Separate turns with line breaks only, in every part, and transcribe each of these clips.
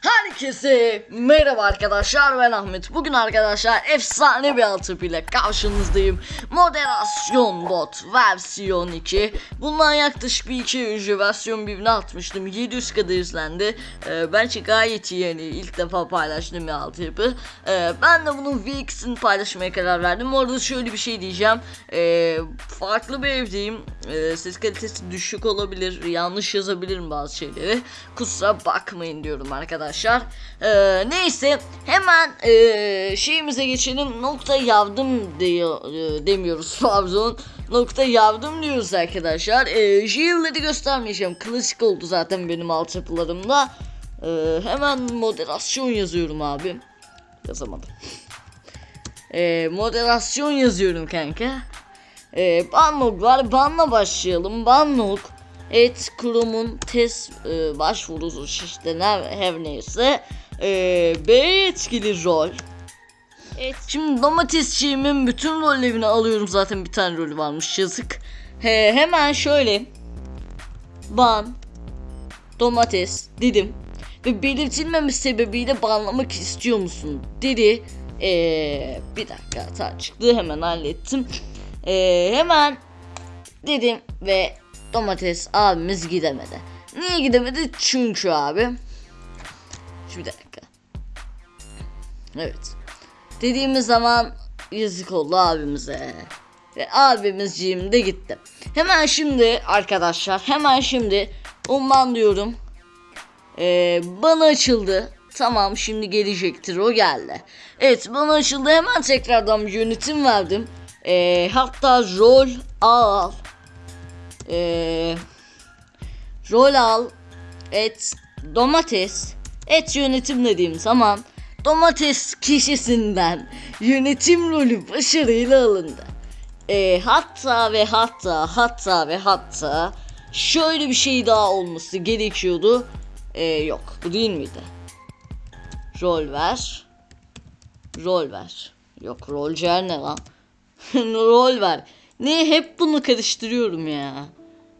Herkese merhaba arkadaşlar ben Ahmet. Bugün arkadaşlar efsane bir altyapı ile karşınızdayım. Moderasyon bot versiyon 2. Bundan yaklaşık bir iki önce versiyon 1'ini atmıştım. 700 kadar izlendi. Ee, bence gayet iyi yani ilk defa paylaştığım bir altyapı. Ee, ben de bunun V2'sini paylaşmaya karar verdim. Orada şöyle bir şey diyeceğim. Ee, farklı bir evdeyim. Ee, ses kalitesi düşük olabilir. Yanlış yazabilirim bazı şeyleri. Kusura bakmayın diyorum arkadaşlar. Ee, neyse hemen ee, şeyimize geçelim. Nokta yardım diyor, e, demiyoruz pardon. Nokta yardım diyoruz arkadaşlar. Şiirleri göstermeyeceğim. Klasik oldu zaten benim altyapılarımda. Ee, hemen moderasyon yazıyorum abi. Yazamadım. Ee, moderasyon yazıyorum kanka. Ee, Banlog var. Banla başlayalım. Banlog et kurumun test e, başvurusu işte ne, her neyse. Ee, B etkili rol. Evet. Şimdi domatesçiğimin bütün rollerini alıyorum zaten bir tane rolü varmış yazık. He, hemen şöyle ban domates dedim ve belirtilmemiş sebebiyle banlamak istiyor musun dedi. Ee, bir dakika hata çıktı hemen hallettim. Ee, hemen dedim ve domates abimiz gidemedi. Niye gidemedi? Çünkü abi. Şu bir dakika. Evet. Dediğimiz zaman yazık oldu abimize. Ve abimizciğim de gitti. Hemen şimdi arkadaşlar hemen şimdi umman diyorum. Ee, bana açıldı. Tamam şimdi gelecektir o geldi. Evet bana açıldı hemen tekrardan yönetim verdim. Ee, hatta rol al. Ee, rol al. Et domates. Et yönetim dediğim zaman domates kişisinden yönetim rolü başarıyla alındı. Ee, hatta ve hatta hatta ve hatta şöyle bir şey daha olması gerekiyordu. Ee, yok bu değil miydi? Rol ver. Rol ver. Yok rolcer ne lan? rol ver. Ne hep bunu karıştırıyorum ya.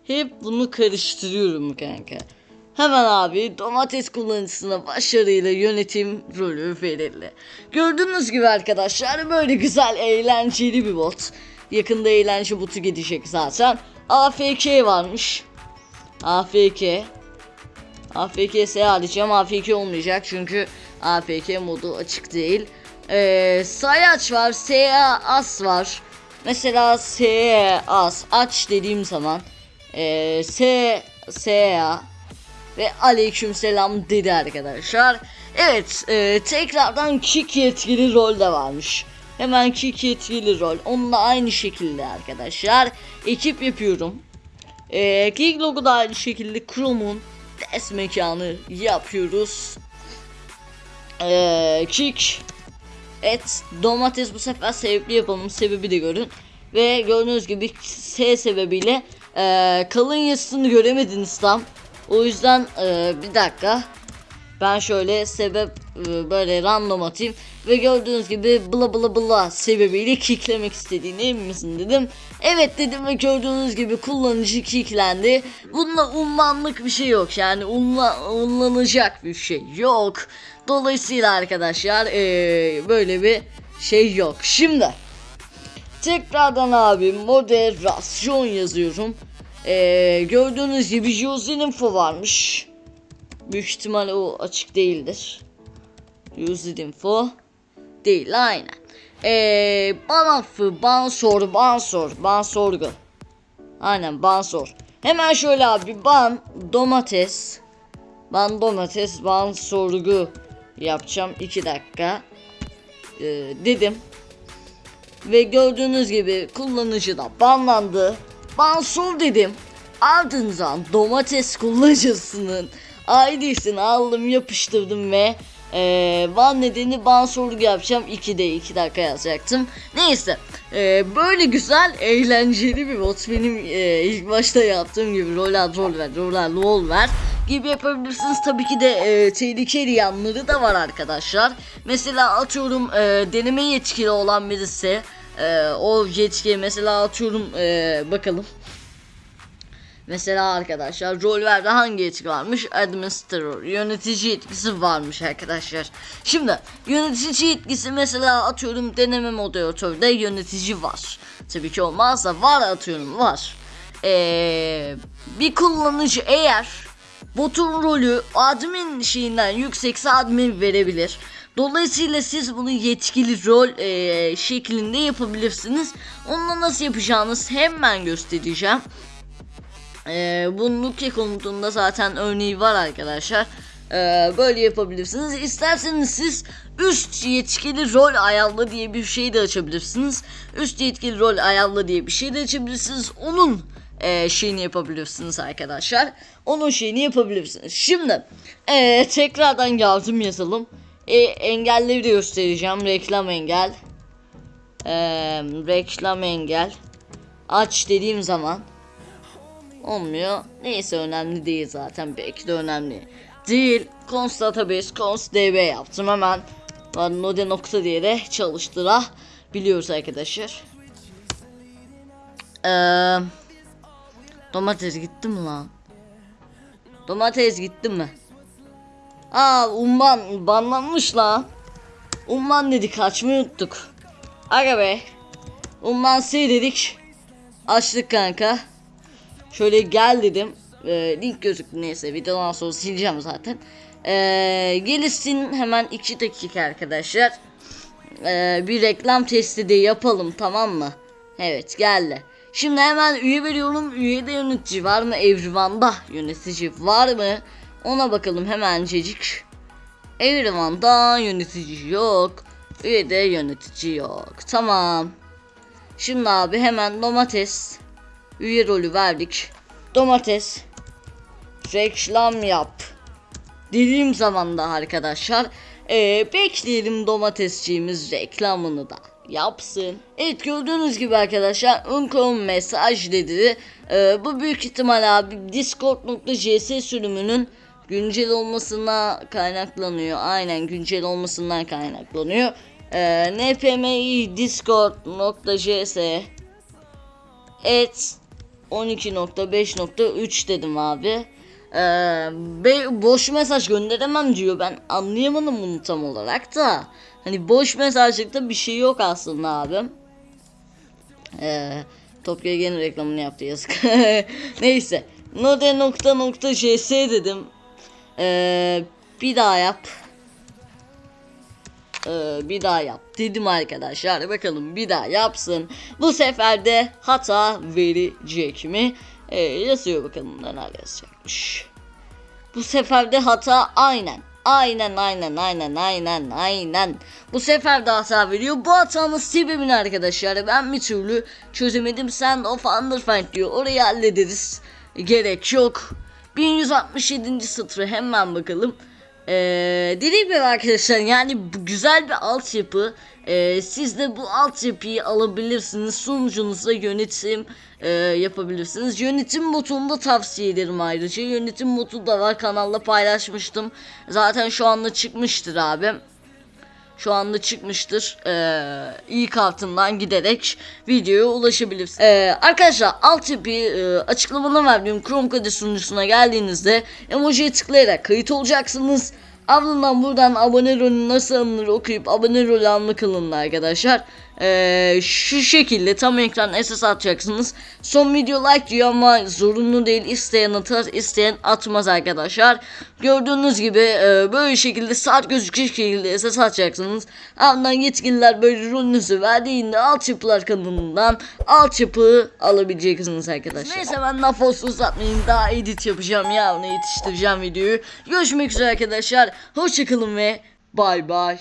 Hep bunu karıştırıyorum kanka. Hemen abi domates kullanıcısına başarıyla yönetim rolü verildi. Gördüğünüz gibi arkadaşlar böyle güzel eğlenceli bir bot. Yakında eğlence botu gidecek zaten. AFK varmış. AFK. AFK alacağım. AFK olmayacak çünkü AFK modu açık değil. Ee, sayaç var. SA as var. Mesela SA as aç dediğim zaman ee, S SA ve aleyküm selam dedi arkadaşlar. Evet e, tekrardan kick yetkili rol de varmış. Hemen kick yetkili rol. Onunla aynı şekilde arkadaşlar. Ekip yapıyorum. E, kick logo da aynı şekilde Chrome'un test mekanı yapıyoruz. E, kick et domates bu sefer sebepli yapalım. Sebebi de görün. Ve gördüğünüz gibi S sebebiyle e, kalın yazısını göremediniz tam. O yüzden e, bir dakika. Ben şöyle sebep e, böyle random atayım ve gördüğünüz gibi bla bla bla sebebiyle kicklemek istediğini emin misin dedim. Evet dedim ve gördüğünüz gibi kullanıcı kicklendi. Bunda ummanlık bir şey yok yani unla, unlanacak bir şey yok. Dolayısıyla arkadaşlar e, böyle bir şey yok. Şimdi tekrardan abi moderasyon yazıyorum. Ee, gördüğünüz gibi Josin info varmış. Büyük ihtimalle o açık değildir. Josin info değil aynen. Ee, ban affı, ban sor, ban sor, ban sorgu. Aynen ban sor. Hemen şöyle abi ban domates. Ban domates, ban sorgu yapacağım 2 dakika. Ee, dedim. Ve gördüğünüz gibi kullanıcı da banlandı. Bansur dedim. Ardından domates kullanıcısının ID'sini aldım yapıştırdım ve ee, ban nedeni bansurluk yapacağım 2'de 2 dakika yazacaktım. Neyse ee, böyle güzel eğlenceli bir bot benim ee, ilk başta yaptığım gibi rol al rol ver rol al rol ver gibi yapabilirsiniz. Tabii ki de e, tehlikeli yanları da var arkadaşlar. Mesela atıyorum e, deneme yetkili olan birisi e, o yetkiye mesela atıyorum e, bakalım. Mesela arkadaşlar rollerde hangi etki varmış? Administrator, yönetici etkisi varmış arkadaşlar. Şimdi yönetici etkisi mesela atıyorum deneme moderatörde yönetici var. Tabii ki olmazsa var atıyorum var. Ee, bir kullanıcı eğer botun rolü admin şeyinden yüksekse admin verebilir. Dolayısıyla siz bunu yetkili rol eee, şeklinde yapabilirsiniz. Onunla nasıl yapacağınız hemen göstereceğim. Eee bunun Luke konutunda zaten örneği var arkadaşlar. Eee, böyle yapabilirsiniz. İsterseniz siz üst yetkili rol ayarla diye bir şey de açabilirsiniz. Üst yetkili rol ayarla diye bir şey de açabilirsiniz. Onun eee, şeyini yapabilirsiniz arkadaşlar. Onun şeyini yapabilirsiniz. Şimdi eee, tekrardan yardım yazalım. E, engelleri de göstereceğim. Reklam engel. Eee, reklam engel. Aç dediğim zaman olmuyor. Neyse önemli değil zaten. Belki de önemli değil. Const database, const db yaptım hemen. Node nokta diye de çalıştırabiliyoruz arkadaşlar. Eee domates gitti mi lan? Domates gitti mi? Aa umman banlanmış lan. Umman dedik açmayı unuttuk. Aga be. Umman sil dedik. Açtık kanka. Şöyle gel dedim. Ee, link gözüktü neyse videodan sonra sileceğim zaten. Ee, gelişsin hemen 2 dakika arkadaşlar. Ee, bir reklam testi de yapalım tamam mı? Evet geldi. Şimdi hemen üye veriyorum. Üyede yönetici var mı? Evrivan'da yönetici var mı? Ona bakalım hemencecik. Evrivan'da yönetici yok. Üyede yönetici yok. Tamam. Şimdi abi hemen domates. Üye rolü verdik. Domates. Reklam yap. Dediğim zaman da arkadaşlar. Ee, bekleyelim domatesçiğimiz reklamını da yapsın. Evet gördüğünüz gibi arkadaşlar Uncom mesaj dedi. Ee, bu büyük ihtimal abi Discord.js sürümünün güncel olmasına kaynaklanıyor. Aynen güncel olmasından kaynaklanıyor. Ee, npmi discord.js et 12.5.3 dedim abi. Ee, boş mesaj gönderemem diyor. Ben anlayamadım bunu tam olarak da. Hani boş mesajlıkta bir şey yok aslında abim. Ee, Topya gene reklamını yaptı yazık. Neyse. Node nokta nokta js dedim. Ee, bir daha yap. Ee, bir daha yap dedim arkadaşlar. Bakalım bir daha yapsın. Bu sefer de hata verecek mi? Ee, yazıyor bakalım neler yazacakmış. Bu sefer de hata aynen. Aynen aynen aynen aynen aynen. Bu sefer de hata veriyor. Bu hatanın sebebini arkadaşlar ben bir türlü çözemedim. Sen of Underfind diyor. Orayı hallederiz. Gerek yok. 1167. satırı hemen bakalım. Ee, dediğim gibi arkadaşlar yani güzel bir altyapı. Ee, siz de bu altyapıyı alabilirsiniz. Sunucunuzda yönetim e, yapabilirsiniz. Yönetim botunu da tavsiye ederim ayrıca. Yönetim botu da var kanalda paylaşmıştım. Zaten şu anda çıkmıştır abi. Şu anda çıkmıştır. Ee, ilk altından giderek videoya ulaşabilirsiniz. Ee, arkadaşlar altyapıyı e, açıklamada verdiğim Chromecast sunucusuna geldiğinizde emojiye tıklayarak kayıt olacaksınız. Ardından buradan abone rolü nasıl alınır okuyup abone rolü almak alınır arkadaşlar. Ee, şu şekilde tam ekran SS atacaksınız. Son video like diyor ama zorunlu değil. İsteyen atar isteyen atmaz arkadaşlar. Gördüğünüz gibi e, böyle şekilde saat gözükecek şekilde SS atacaksınız. Ardından yetkililer böyle rolünüzü verdiğinde altyapılar kanalından altyapı alabileceksiniz arkadaşlar. Neyse ben laf olsun uzatmayayım daha edit yapacağım yarın yetiştireceğim videoyu. Görüşmek üzere arkadaşlar. Hoşçakalın ve bay bay.